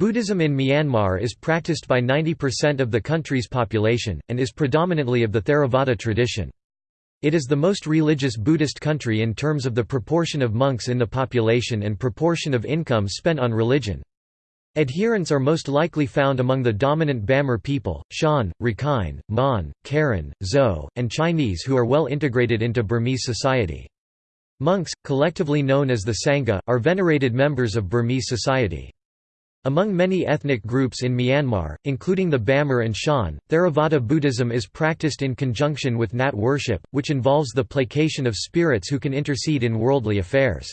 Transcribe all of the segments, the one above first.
Buddhism in Myanmar is practiced by 90% of the country's population, and is predominantly of the Theravada tradition. It is the most religious Buddhist country in terms of the proportion of monks in the population and proportion of income spent on religion. Adherents are most likely found among the dominant Bamar people, Shan, Rakhine, Mon, Karen, Zo, and Chinese who are well integrated into Burmese society. Monks, collectively known as the Sangha, are venerated members of Burmese society. Among many ethnic groups in Myanmar, including the Bamar and Shan, Theravada Buddhism is practiced in conjunction with Nat worship, which involves the placation of spirits who can intercede in worldly affairs.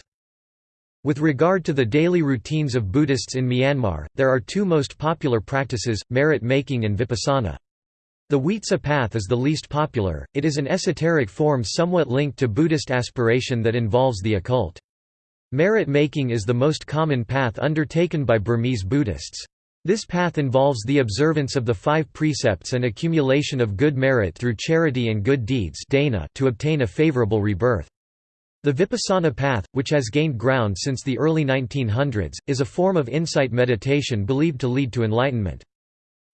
With regard to the daily routines of Buddhists in Myanmar, there are two most popular practices, merit making and vipassana. The Huitza path is the least popular, it is an esoteric form somewhat linked to Buddhist aspiration that involves the occult. Merit making is the most common path undertaken by Burmese Buddhists. This path involves the observance of the five precepts and accumulation of good merit through charity and good deeds to obtain a favorable rebirth. The Vipassana path, which has gained ground since the early 1900s, is a form of insight meditation believed to lead to enlightenment.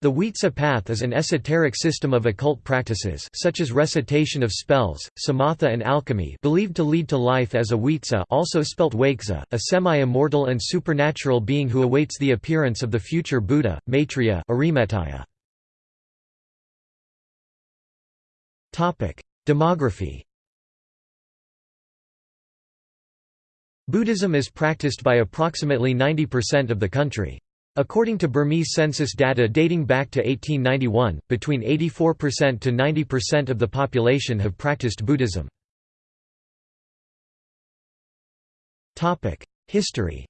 The Huitza path is an esoteric system of occult practices such as recitation of spells, samatha and alchemy believed to lead to life as a Huitza also spelt Wakeza, a semi-immortal and supernatural being who awaits the appearance of the future Buddha, Maitreya Demography Buddhism is practiced by approximately 90% of the country. According to Burmese census data dating back to 1891, between 84% to 90% of the population have practiced Buddhism. History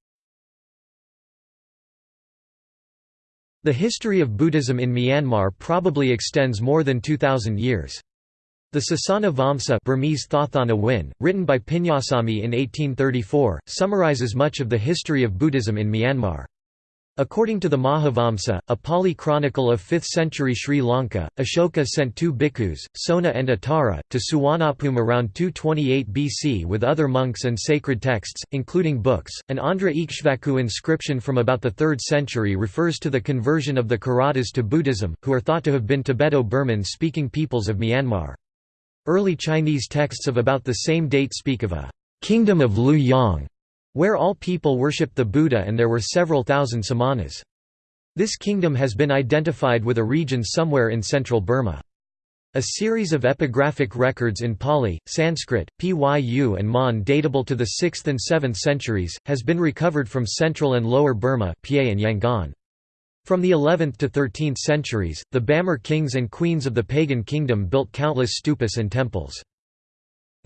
The history of Buddhism in Myanmar probably extends more than 2,000 years. The Sasana Vamsa Burmese Thathana Win, written by Pinyasamy in 1834, summarizes much of the history of Buddhism in Myanmar. According to the Mahavamsa, a Pali chronicle of 5th century Sri Lanka, Ashoka sent two bhikkhus, Sona and Uttara, to Suvarnabhumi around 228 BC with other monks and sacred texts, including books. An Andhra Ikshvaku inscription from about the 3rd century refers to the conversion of the Kiratas to Buddhism, who are thought to have been Tibeto-Burman speaking peoples of Myanmar. Early Chinese texts of about the same date speak of a «kingdom of Lu Yang», where all people worshipped the Buddha and there were several thousand samanas. This kingdom has been identified with a region somewhere in central Burma. A series of epigraphic records in Pali, Sanskrit, Pyu and Mon datable to the 6th and 7th centuries, has been recovered from central and lower Burma and Yangon. From the 11th to 13th centuries, the Bamar kings and queens of the pagan kingdom built countless stupas and temples.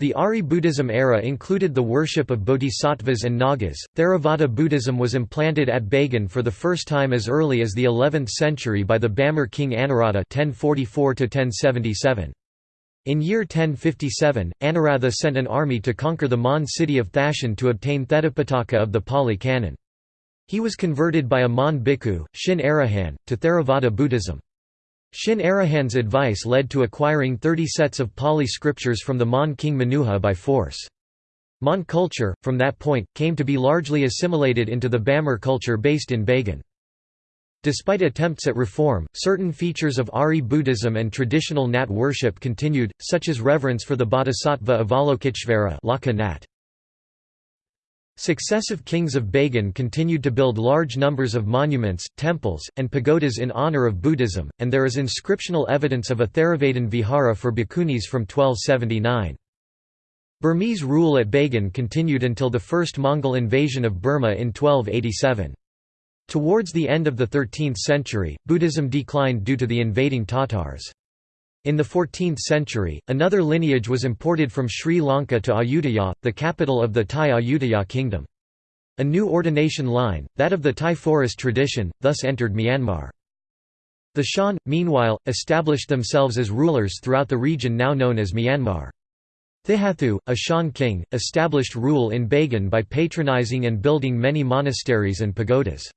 The Ari Buddhism era included the worship of bodhisattvas and nagas. Theravada Buddhism was implanted at Bagan for the first time as early as the 11th century by the Bamar king Anawrahta (1044–1077). In year 1057, Anawrahta sent an army to conquer the Mon city of Thashan to obtain the Tipitaka of the Pali Canon. He was converted by a Mon bhikkhu, Shin Arahan, to Theravada Buddhism. Shin Arahan's advice led to acquiring 30 sets of Pali scriptures from the Mon king Manuha by force. Mon culture, from that point, came to be largely assimilated into the Bamar culture based in Bagan. Despite attempts at reform, certain features of Ari Buddhism and traditional Nat worship continued, such as reverence for the Bodhisattva Avalokiteshvara Successive kings of Bagan continued to build large numbers of monuments, temples, and pagodas in honor of Buddhism, and there is inscriptional evidence of a Theravadin vihara for bhikkhunis from 1279. Burmese rule at Bagan continued until the first Mongol invasion of Burma in 1287. Towards the end of the 13th century, Buddhism declined due to the invading Tatars. In the 14th century, another lineage was imported from Sri Lanka to Ayutthaya, the capital of the Thai Ayutthaya kingdom. A new ordination line, that of the Thai forest tradition, thus entered Myanmar. The Shan, meanwhile, established themselves as rulers throughout the region now known as Myanmar. Thihathu, a Shan king, established rule in Bagan by patronizing and building many monasteries and pagodas.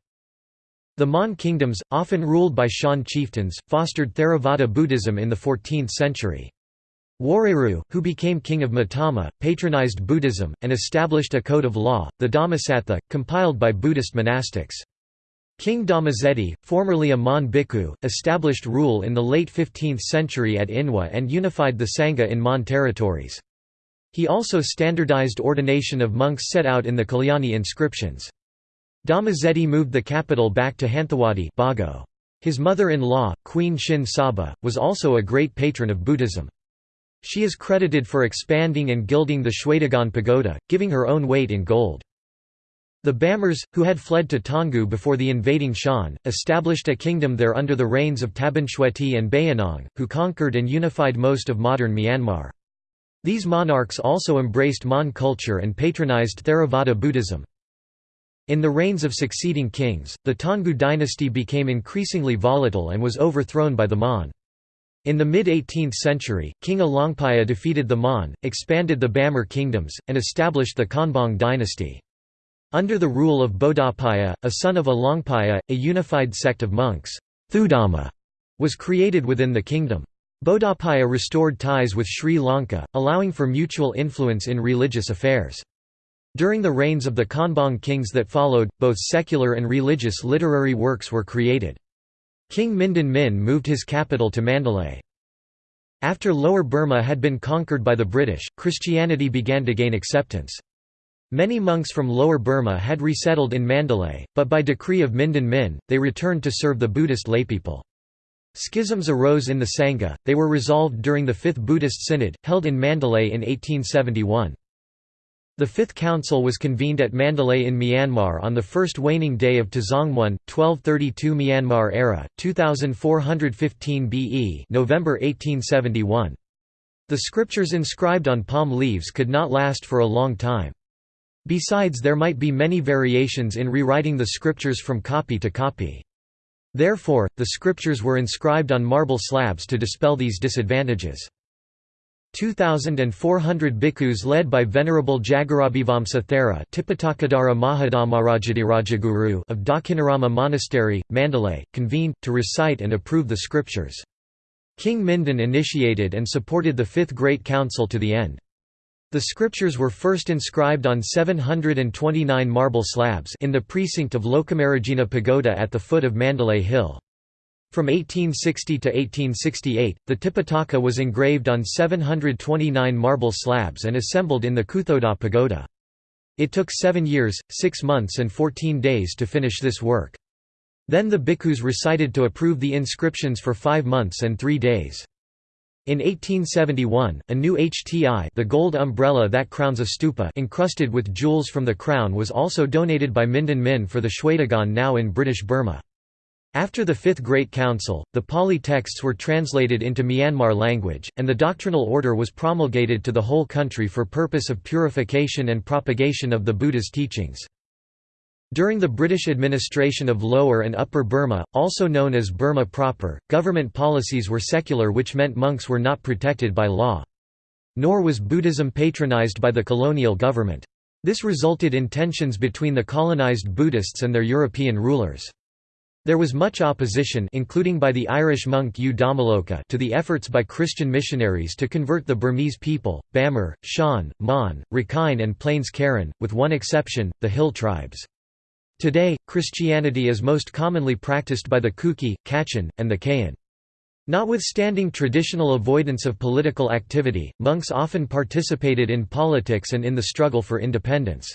The Mon kingdoms, often ruled by Shan chieftains, fostered Theravada Buddhism in the 14th century. Wareru, who became king of Mottama, patronized Buddhism, and established a code of law, the Dhammasatha, compiled by Buddhist monastics. King Dhammazedi, formerly a Mon bhikkhu, established rule in the late 15th century at Inwa and unified the Sangha in Mon territories. He also standardized ordination of monks set out in the Kalyani inscriptions. Dhammazedi moved the capital back to Hanthawaddy Bago. His mother-in-law, Queen Shin Saba, was also a great patron of Buddhism. She is credited for expanding and gilding the Shwedagon pagoda, giving her own weight in gold. The Bamars, who had fled to Taungoo before the invading Shan, established a kingdom there under the reigns of Tabinshwehti and Bayinnaung, who conquered and unified most of modern Myanmar. These monarchs also embraced Mon culture and patronized Theravada Buddhism. In the reigns of succeeding kings, the Taungoo dynasty became increasingly volatile and was overthrown by the Mon. In the mid-18th century, King Alaungpaya defeated the Mon, expanded the Bamar kingdoms, and established the Konbaung dynasty. Under the rule of Bodawpaya, a son of Alaungpaya, a unified sect of monks Thudhamma, was created within the kingdom. Bodawpaya restored ties with Sri Lanka, allowing for mutual influence in religious affairs. During the reigns of the Konbaung kings that followed, both secular and religious literary works were created. King Mindon Min moved his capital to Mandalay. After Lower Burma had been conquered by the British, Christianity began to gain acceptance. Many monks from Lower Burma had resettled in Mandalay, but by decree of Mindon Min, they returned to serve the Buddhist laypeople. Schisms arose in the Sangha, they were resolved during the Fifth Buddhist Synod, held in Mandalay in 1871. The Fifth Council was convened at Mandalay in Myanmar on the first waning day of Tzongmun, 1232 Myanmar era, 2415 BE November 1871. The scriptures inscribed on palm leaves could not last for a long time. Besides there might be many variations in rewriting the scriptures from copy to copy. Therefore, the scriptures were inscribed on marble slabs to dispel these disadvantages. 2,400 bhikkhus led by Venerable Jagarabhivamsa Thera of Dakhinarama Monastery, Mandalay, convened, to recite and approve the scriptures. King Mindon initiated and supported the Fifth Great Council to the end. The scriptures were first inscribed on 729 marble slabs in the precinct of Lokamarajina Pagoda at the foot of Mandalay Hill. From 1860 to 1868, the Tipitaka was engraved on 729 marble slabs and assembled in the Kuthodaw Pagoda. It took seven years, six months and fourteen days to finish this work. Then the bhikkhus recited to approve the inscriptions for five months and three days. In 1871, a new HTI the gold umbrella that crowns a stupa encrusted with jewels from the crown was also donated by Mindon Min for the Shwedagon now in British Burma. After the Fifth Great Council, the Pali texts were translated into Myanmar language, and the doctrinal order was promulgated to the whole country for purpose of purification and propagation of the Buddha's teachings. During the British administration of Lower and Upper Burma, also known as Burma proper, government policies were secular which meant monks were not protected by law. Nor was Buddhism patronized by the colonial government. This resulted in tensions between the colonized Buddhists and their European rulers. There was much opposition including by the Irish monk U to the efforts by Christian missionaries to convert the Burmese people, Bamar, Shan, Mon, Rakhine and Plains Karen, with one exception, the hill tribes. Today, Christianity is most commonly practiced by the Kuki, Kachin, and the Kayin. Notwithstanding traditional avoidance of political activity, monks often participated in politics and in the struggle for independence.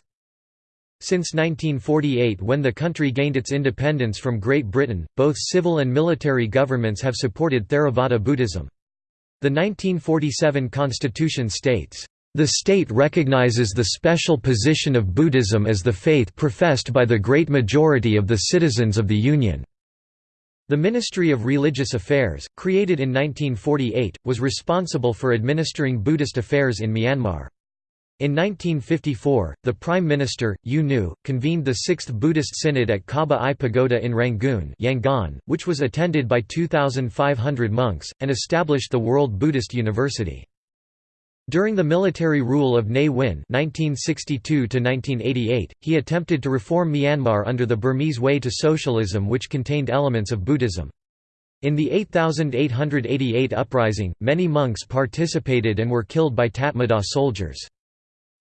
Since 1948 when the country gained its independence from Great Britain, both civil and military governments have supported Theravada Buddhism. The 1947 constitution states, the state recognizes the special position of Buddhism as the faith professed by the great majority of the citizens of the Union. The Ministry of Religious Affairs, created in 1948, was responsible for administering Buddhist affairs in Myanmar. In 1954, the Prime Minister, U Nu, convened the Sixth Buddhist Synod at Kaba Aye Pagoda in Rangoon Yangon, which was attended by 2,500 monks, and established the World Buddhist University. During the military rule of Ne Win (1962–1988), he attempted to reform Myanmar under the Burmese way to socialism, which contained elements of Buddhism. In the 8888 uprising, many monks participated and were killed by Tatmadaw soldiers.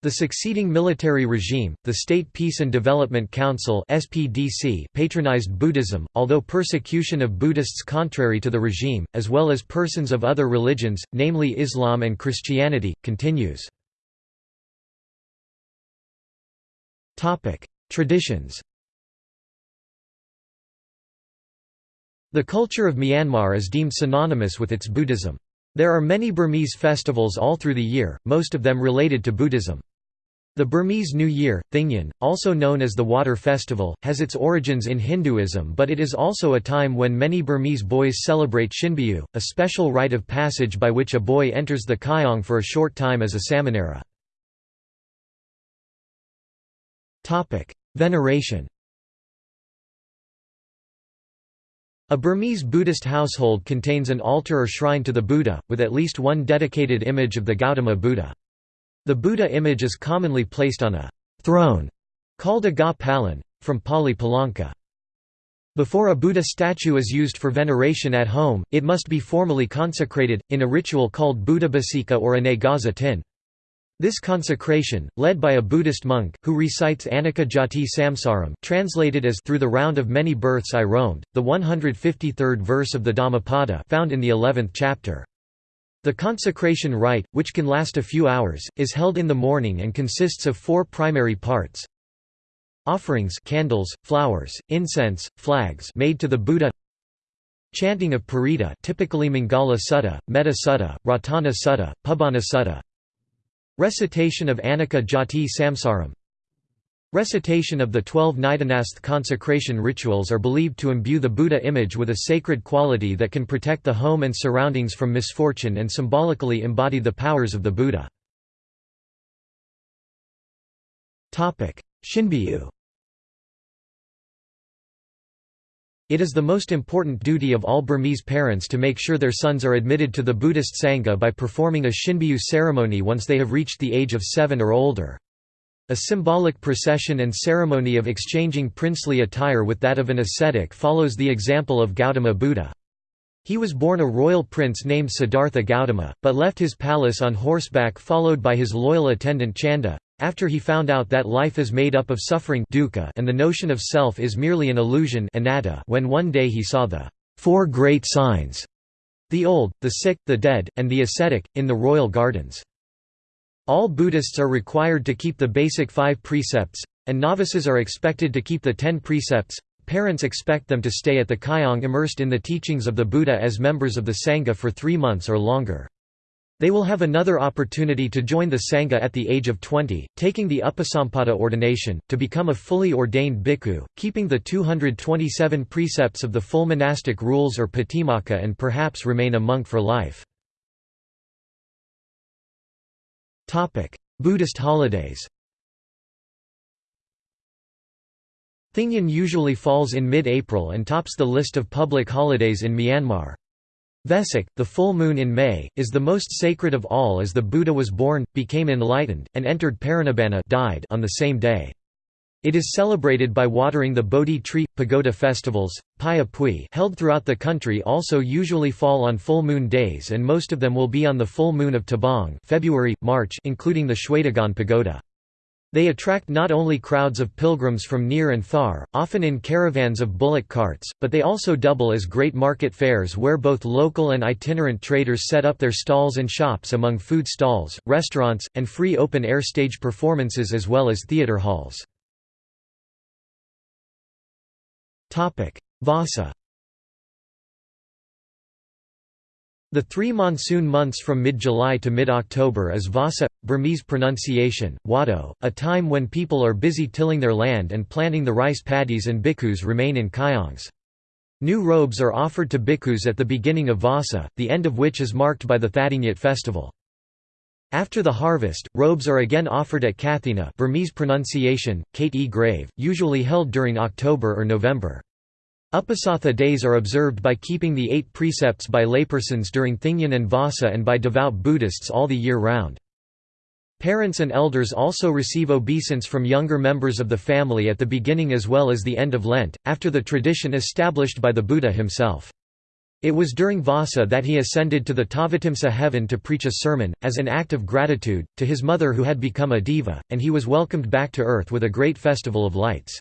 The succeeding military regime, the State Peace and Development Council (SPDC), patronized Buddhism, although persecution of Buddhists contrary to the regime, as well as persons of other religions, namely Islam and Christianity, continues. Topic: Traditions. The culture of Myanmar is deemed synonymous with its Buddhism. There are many Burmese festivals all through the year, most of them related to Buddhism. The Burmese New Year, Thingyan, also known as the Water Festival, has its origins in Hinduism but it is also a time when many Burmese boys celebrate Shinbyu, a special rite of passage by which a boy enters the Kyaung for a short time as a samanera. Veneration A Burmese Buddhist household contains an altar or shrine to the Buddha, with at least one dedicated image of the Gautama Buddha. The Buddha image is commonly placed on a throne called a ga palan, from Pali palanka. Before a Buddha statue is used for veneration at home, it must be formally consecrated, in a ritual called Buddhabhasika or Anagaza tin. This consecration, led by a Buddhist monk, who recites Anicca Jati Samsaram translated as Through the round of many births I roamed, the 153rd verse of the Dhammapada found in the 11th chapter. The consecration rite, which can last a few hours, is held in the morning and consists of four primary parts. Offerings candles, flowers, incense, flags made to the Buddha. Chanting of Parita typically Mangala Sutta, Metta Sutta, Ratana Sutta, Pabana Sutta. Recitation of Anicca Jati Samsaram Recitation of the twelve Nidanasth consecration rituals are believed to imbue the Buddha image with a sacred quality that can protect the home and surroundings from misfortune and symbolically embody the powers of the Buddha. Shinbyu It is the most important duty of all Burmese parents to make sure their sons are admitted to the Buddhist Sangha by performing a Shinbyu ceremony once they have reached the age of seven or older. A symbolic procession and ceremony of exchanging princely attire with that of an ascetic follows the example of Gautama Buddha. He was born a royal prince named Siddhartha Gautama, but left his palace on horseback followed by his loyal attendant Chanda, after he found out that life is made up of suffering and the notion of self is merely an illusion when one day he saw the four great signs, the old, the sick, the dead, and the ascetic, in the royal gardens. All Buddhists are required to keep the basic five precepts, and novices are expected to keep the ten precepts. Parents expect them to stay at the Kyaung immersed in the teachings of the Buddha as members of the Sangha for three months or longer. They will have another opportunity to join the Sangha at the age of 20, taking the Upasampada ordination, to become a fully ordained bhikkhu, keeping the 227 precepts of the full monastic rules or patimokkha and perhaps remain a monk for life. Buddhist holidays Thingyan usually falls in mid-April and tops the list of public holidays in Myanmar. Vesak, the full moon in May, is the most sacred of all as the Buddha was born, became enlightened, and entered Parinibbana died on the same day. It is celebrated by watering the Bodhi tree. Pagoda festivals, Phaya Phui, held throughout the country also usually fall on full moon days and most of them will be on the full moon of Tabaung February, March including the Shwedagon Pagoda. They attract not only crowds of pilgrims from near and far, often in caravans of bullock carts, but they also double as great market fairs where both local and itinerant traders set up their stalls and shops among food stalls, restaurants, and free open-air stage performances as well as theatre halls. Vasa The three monsoon months from mid-July to mid-October is Vasa, Burmese pronunciation, Wado, a time when people are busy tilling their land and planting the rice paddies and bhikkhus remain in kyaungs. New robes are offered to bhikkhus at the beginning of Vasa, the end of which is marked by the Thadingyat festival. After the harvest, robes are again offered at Kathina Burmese pronunciation, Kate grave, usually held during October or November. Upasatha days are observed by keeping the eight precepts by laypersons during Thingyan and Vasa and by devout Buddhists all the year round. Parents and elders also receive obeisance from younger members of the family at the beginning as well as the end of Lent, after the tradition established by the Buddha himself. It was during Vasa that he ascended to the Tavatimsa heaven to preach a sermon, as an act of gratitude, to his mother who had become a diva, and he was welcomed back to earth with a great festival of lights.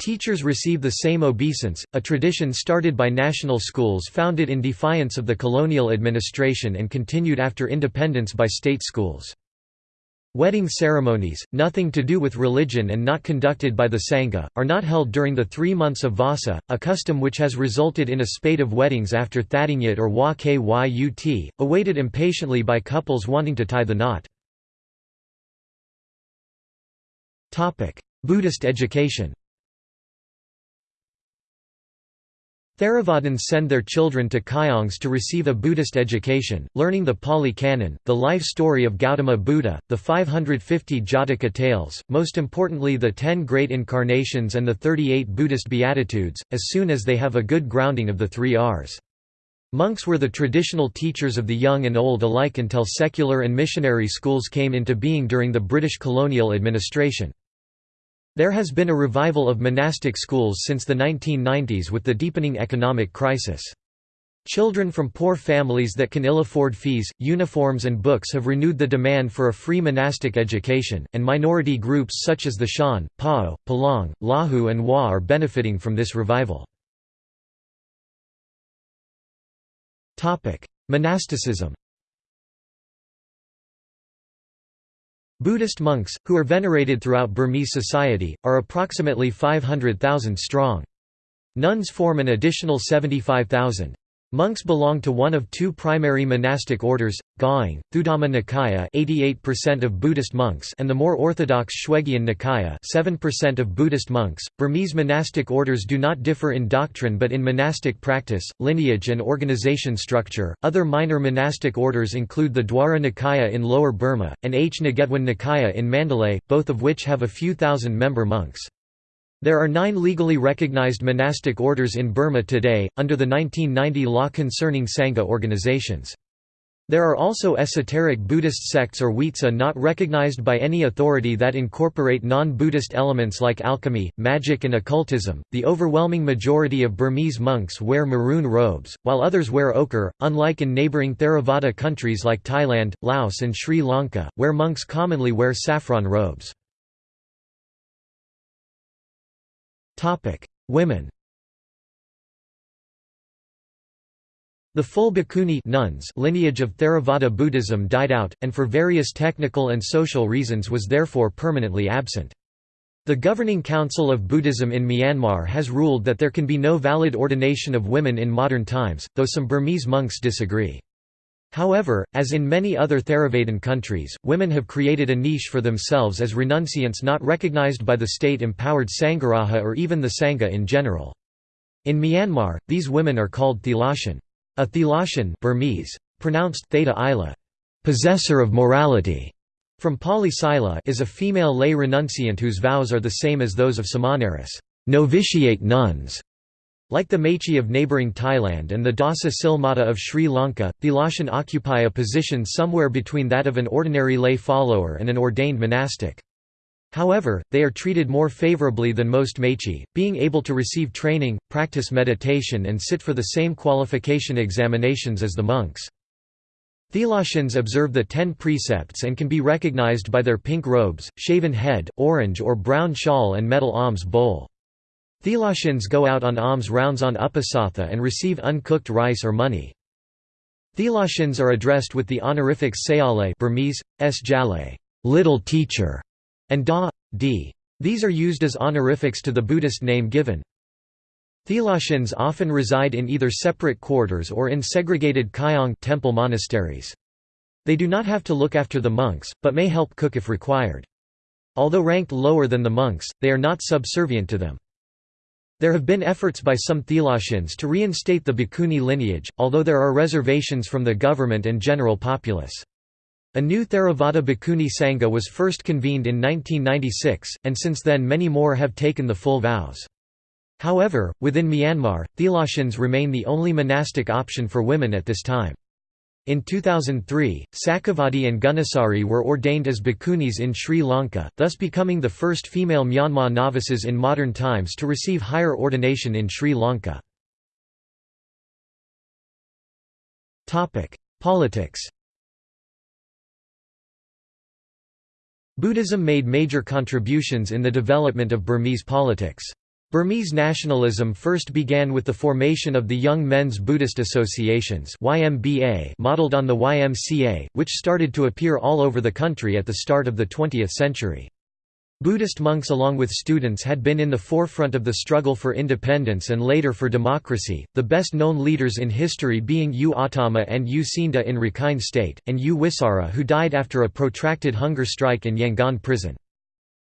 Teachers receive the same obeisance, a tradition started by national schools founded in defiance of the colonial administration and continued after independence by state schools. Wedding ceremonies, nothing to do with religion and not conducted by the Sangha, are not held during the three months of Vasa, a custom which has resulted in a spate of weddings after Thadingyat or Wa Kyut, awaited impatiently by couples wanting to tie the knot. Buddhist education Theravadins send their children to Kayongs to receive a Buddhist education, learning the Pali Canon, the life story of Gautama Buddha, the 550 Jataka tales, most importantly the Ten Great Incarnations and the 38 Buddhist Beatitudes, as soon as they have a good grounding of the three Rs. Monks were the traditional teachers of the young and old alike until secular and missionary schools came into being during the British colonial administration. There has been a revival of monastic schools since the 1990s with the deepening economic crisis. Children from poor families that can ill afford fees, uniforms and books have renewed the demand for a free monastic education, and minority groups such as the Shan, Pao, Palaung, Lahu and Wa are benefiting from this revival. Monasticism Buddhist monks, who are venerated throughout Burmese society, are approximately 500,000 strong. Nuns form an additional 75,000. Monks belong to one of two primary monastic orders, Gaing, Thudhamma Nikaya 88% of Buddhist monks and the more orthodox Shwegyin Nikaya 7% of Buddhist monks. Burmese monastic orders do not differ in doctrine but in monastic practice, lineage and organization structure. Other minor monastic orders include the Dwara Nikaya in Lower Burma, and H. Nagetwan Nikaya in Mandalay, both of which have a few thousand member monks. There are nine legally recognized monastic orders in Burma today, under the 1990 law concerning Sangha organizations. There are also esoteric Buddhist sects or Witsa not recognized by any authority that incorporate non Buddhist elements like alchemy, magic, and occultism. The overwhelming majority of Burmese monks wear maroon robes, while others wear ochre, unlike in neighboring Theravada countries like Thailand, Laos, and Sri Lanka, where monks commonly wear saffron robes. Women The full bhikkhuni nuns lineage of Theravada Buddhism died out, and for various technical and social reasons was therefore permanently absent. The governing council of Buddhism in Myanmar has ruled that there can be no valid ordination of women in modern times, though some Burmese monks disagree. However, as in many other Theravadan countries, women have created a niche for themselves as renunciants not recognized by the state-empowered Sangharaja or even the Sangha in general. In Myanmar, these women are called Thilashin. A Thilashin Burmese, pronounced theta ila, possessor of morality, from Pali Sila is a female lay renunciant whose vows are the same as those of Samaneris novitiate nuns. Like the Mechi of neighbouring Thailand and the Dasa Silmata of Sri Lanka, Thilashin occupy a position somewhere between that of an ordinary lay follower and an ordained monastic. However, they are treated more favourably than most Mechi, being able to receive training, practice meditation and sit for the same qualification examinations as the monks. Thilashins observe the ten precepts and can be recognized by their pink robes, shaven head, orange or brown shawl and metal alms bowl. Thilashins go out on alms rounds on Upasatha and receive uncooked rice or money. Thilashins are addressed with the honorifics Sayale Burmese, S. Jale little teacher", and Da, D. These are used as honorifics to the Buddhist name given. Thilashins often reside in either separate quarters or in segregated Kayong temple monasteries. They do not have to look after the monks, but may help cook if required. Although ranked lower than the monks, they are not subservient to them. There have been efforts by some Thilashins to reinstate the Bhikkhuni lineage, although there are reservations from the government and general populace. A new Theravada Bhikkhuni Sangha was first convened in 1996, and since then many more have taken the full vows. However, within Myanmar, Thilashins remain the only monastic option for women at this time. In 2003, Sakavati and Gunasari were ordained as bhikkhunis in Sri Lanka, thus becoming the first female Myanmar novices in modern times to receive higher ordination in Sri Lanka. Politics Buddhism made major contributions in the development of Burmese politics. Burmese nationalism first began with the formation of the Young Men's Buddhist Associations YMBA modeled on the YMCA, which started to appear all over the country at the start of the 20th century. Buddhist monks along with students had been in the forefront of the struggle for independence and later for democracy, the best known leaders in history being U Ottama and U Cinda in Rakhine State, and U Wisara who died after a protracted hunger strike in Yangon prison.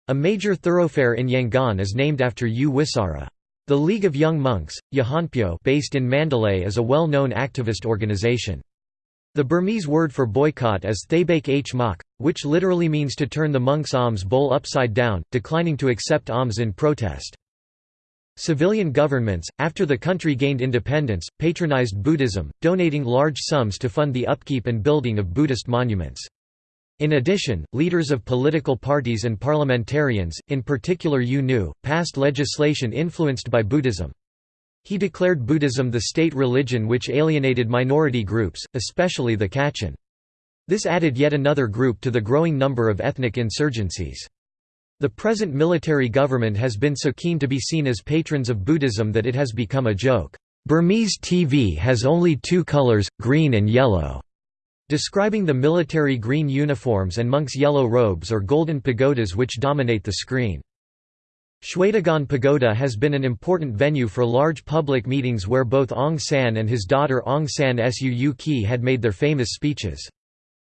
A major thoroughfare in Yangon is named after U Wisara. The League of Young Monks, Yahonpyo based in Mandalay is a well-known activist organization. The Burmese word for boycott is Thabake h mak, which literally means to turn the monk's alms bowl upside down, declining to accept alms in protest. Civilian governments, after the country gained independence, patronized Buddhism, donating large sums to fund the upkeep and building of Buddhist monuments. In addition, leaders of political parties and parliamentarians, in particular U Nu, passed legislation influenced by Buddhism. He declared Buddhism the state religion which alienated minority groups, especially the Kachin. This added yet another group to the growing number of ethnic insurgencies. The present military government has been so keen to be seen as patrons of Buddhism that it has become a joke. Burmese TV has only two colors, green and yellow, describing the military green uniforms and monks' yellow robes or golden pagodas which dominate the screen. Shwedagon Pagoda has been an important venue for large public meetings where both Aung San and his daughter Aung San Suu Kyi had made their famous speeches.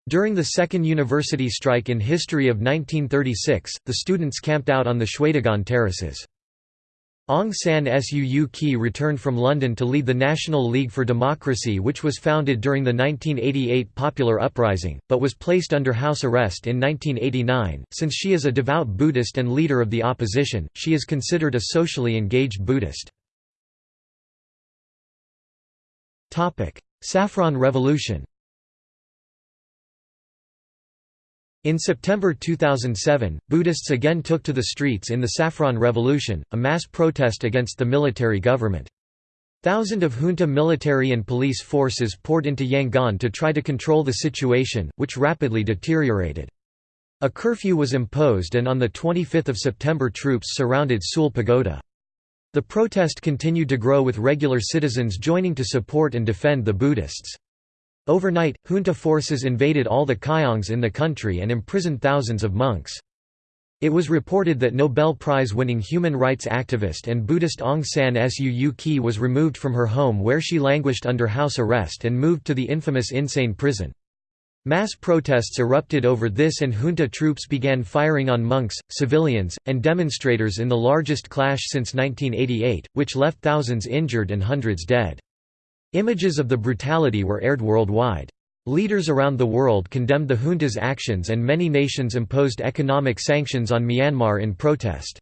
During the second university strike in history of 1936, the students camped out on the Shwedagon terraces. Aung San Suu Kyi returned from London to lead the National League for Democracy which was founded during the 1988 popular uprising, but was placed under house arrest in 1989. Since she is a devout Buddhist and leader of the opposition, she is considered a socially engaged Buddhist. Saffron Revolution In September 2007, Buddhists again took to the streets in the Saffron Revolution, a mass protest against the military government. Thousands of junta military and police forces poured into Yangon to try to control the situation, which rapidly deteriorated. A curfew was imposed and on 25 September troops surrounded Sule Pagoda. The protest continued to grow with regular citizens joining to support and defend the Buddhists. Overnight, junta forces invaded all the kyaungs in the country and imprisoned thousands of monks. It was reported that Nobel Prize-winning human rights activist and Buddhist Aung San Suu Kyi was removed from her home where she languished under house arrest and moved to the infamous Insein prison. Mass protests erupted over this and junta troops began firing on monks, civilians, and demonstrators in the largest clash since 1988, which left thousands injured and hundreds dead. Images of the brutality were aired worldwide. Leaders around the world condemned the junta's actions and many nations imposed economic sanctions on Myanmar in protest.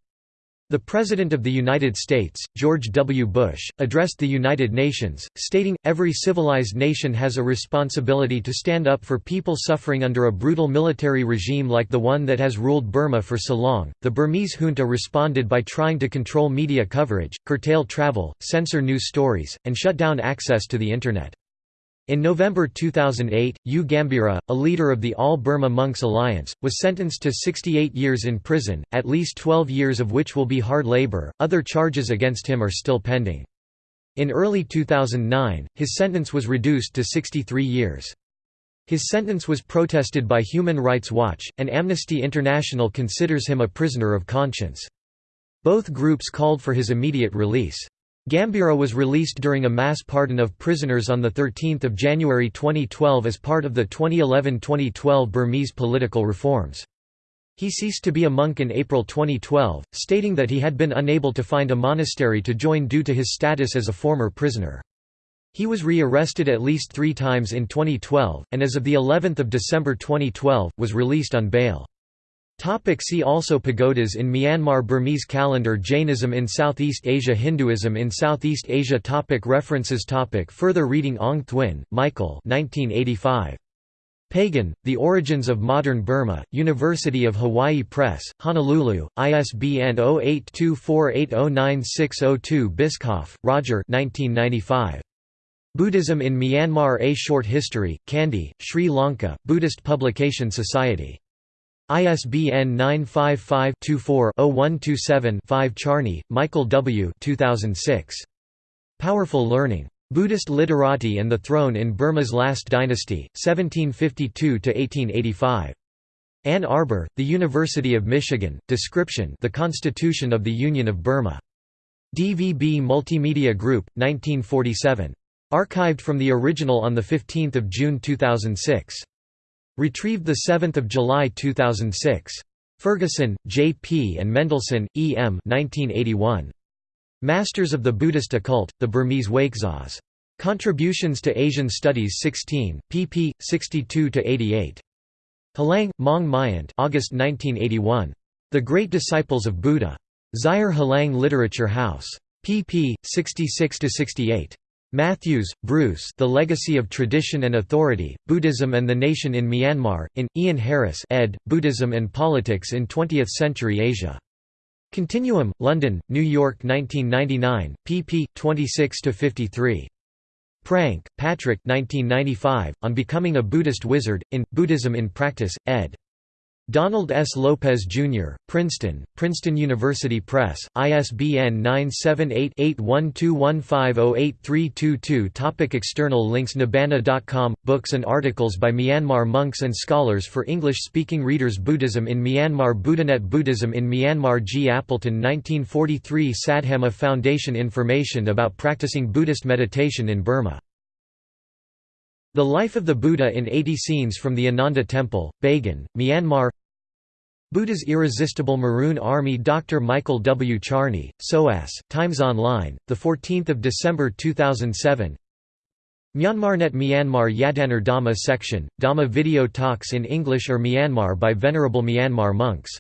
The President of the United States, George W. Bush, addressed the United Nations, stating, Every civilized nation has a responsibility to stand up for people suffering under a brutal military regime like the one that has ruled Burma for so long. The Burmese junta responded by trying to control media coverage, curtail travel, censor news stories, and shut down access to the Internet. In November 2008, U Gambhira, a leader of the All Burma Monks Alliance, was sentenced to 68 years in prison, at least 12 years of which will be hard labor. Other charges against him are still pending. In early 2009, his sentence was reduced to 63 years. His sentence was protested by Human Rights Watch, and Amnesty International considers him a prisoner of conscience. Both groups called for his immediate release. Gambhira was released during a mass pardon of prisoners on 13 January 2012 as part of the 2011–2012 Burmese political reforms. He ceased to be a monk in April 2012, stating that he had been unable to find a monastery to join due to his status as a former prisoner. He was re-arrested at least three times in 2012, and as of the 11th of December 2012, was released on bail. Topic see also Pagodas in Myanmar Burmese calendar Jainism in Southeast Asia Hinduism in Southeast Asia topic References topic Further reading Aung-Thwin, Michael 1985. Pagan, The Origins of Modern Burma, University of Hawaii Press, Honolulu, ISBN 0824809602 Bischoff, Roger 1995. Buddhism in Myanmar A Short History, Kandy, Sri Lanka, Buddhist Publication Society. ISBN 955-24-0127-5 Charney, Michael W. 2006. Powerful Learning. Buddhist Literati and the Throne in Burma's Last Dynasty, 1752–1885. Ann Arbor, The University of Michigan, Description The Constitution of the Union of Burma. DVB Multimedia Group, 1947. Archived from the original on 15 June 2006. Retrieved 7 July 2006. Ferguson, J. P. and Mendelsohn, E. M. 1981. Masters of the Buddhist Occult, The Burmese Wakezas. Contributions to Asian Studies 16, pp. 62–88. Halang, Maung Myint August 1981. The Great Disciples of Buddha. Zaire Halang Literature House. pp. 66–68. Matthews, Bruce The Legacy of Tradition and Authority, Buddhism and the Nation in Myanmar, in, Ian Harris ed., Buddhism and Politics in Twentieth-Century Asia. Continuum, London, New York 1999, pp. 26–53. Pranke, Patrick 1995, On Becoming a Buddhist Wizard, in, Buddhism in Practice, ed. Donald S. Lopez, Jr., Princeton, Princeton University Press, ISBN 978-8121508322 Topic External links Nibbana.com – Books and articles by Myanmar monks and scholars for English-speaking readers Buddhism in Myanmar Buddhanet Buddhism in Myanmar G. Appleton 1943 Sadhamma Foundation Information about practicing Buddhist meditation in Burma the Life of the Buddha in 80 Scenes from the Ananda Temple, Bagan, Myanmar Buddha's Irresistible Maroon Army Dr. Michael W. Charney, SOAS, Times Online, 14 December 2007 Myanmarnet Myanmar Yadanar Dhamma section, Dhamma video talks in English or Myanmar by Venerable Myanmar monks